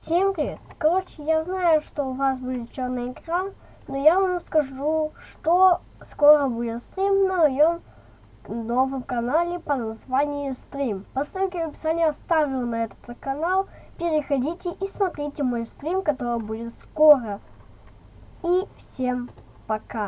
Всем привет! Короче, я знаю, что у вас будет черный экран, но я вам скажу, что скоро будет стрим на моем новом канале по названию Стрим. По ссылке в описании оставлю на этот канал. Переходите и смотрите мой стрим, который будет скоро. И всем пока!